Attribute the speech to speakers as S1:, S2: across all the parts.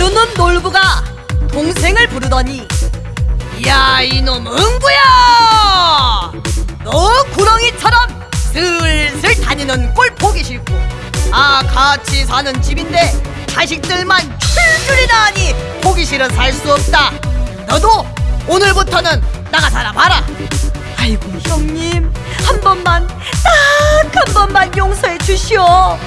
S1: 하루는 놀부가 동생을 부르더니 야 이놈 응구야! 너 구렁이처럼 슬슬 다니는 꼴 보기 싫고 아 같이 사는 집인데 자식들만 출줄이나 하니 보기 싫어 살 수 없다. 너도 오늘부터는 나가 살아봐라 아이고 형님 한 번만 딱 한 번만 용서해 주시오 어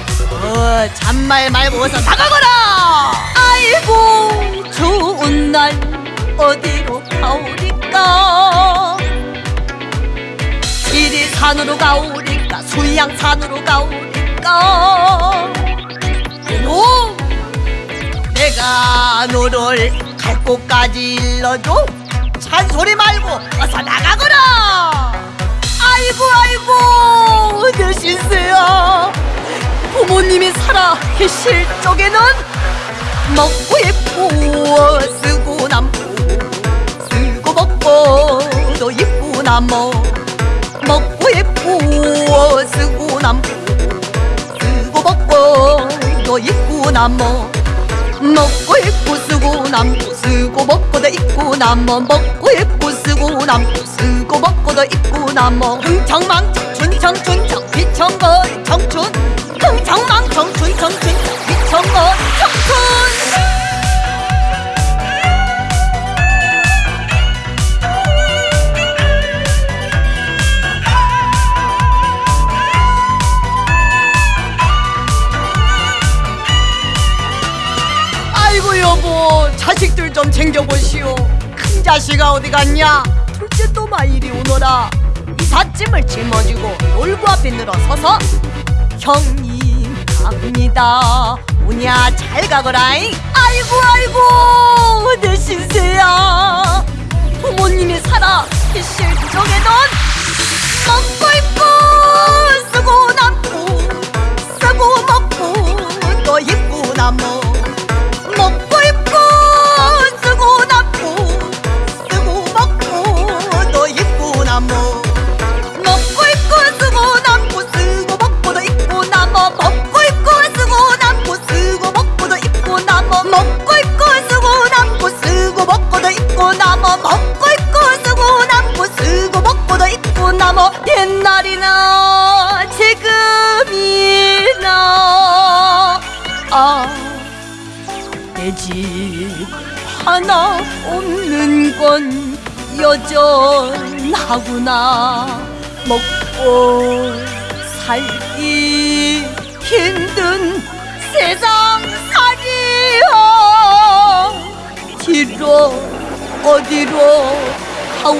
S1: 잔말 말고 어서 나가거라 아이고 좋은 날 어디로 가오리까? 지리산으로 가오리까? 수양산으로 가오리까? 이놈 내가 너를 갈 곳까지 일러줘. 잔소리 말고 어서 나가거라. 아이고 아이고 내 신세야 부모님이 살아 계실 쪽에는 먹고 예쁘어 쓰고 남고 쓰고 먹고 또 예쁘나 뭐 먹고 예쁘어 쓰고 남고 쓰고 먹고 또 예쁘나 뭐 먹고 입고 쓰고 남고 쓰고 먹고도 입고 남어 먹고 입고 쓰고 남고 쓰고 먹고도 입고 남어 흥청망청 춘청춘청 휘청거 여보 자식들 좀 챙겨보시오. 큰 자식아 어디 갔냐? 둘째 또마 이리 오너라. 이삿짐을 짊어지고 놀부 앞에 늘어서서 형님 갑니다. 오냐 잘 가거라잉. 아이고 아이고 내 신세야. 부모님이 살아 쪽에는 먹 먹고 입고 쓰고 남고 쓰고 먹고도 입고 남어 옛날이나 지금이나. 아내 집 하나 없는 건 여전하구나. 먹고 살기 힘든 어디로 하우.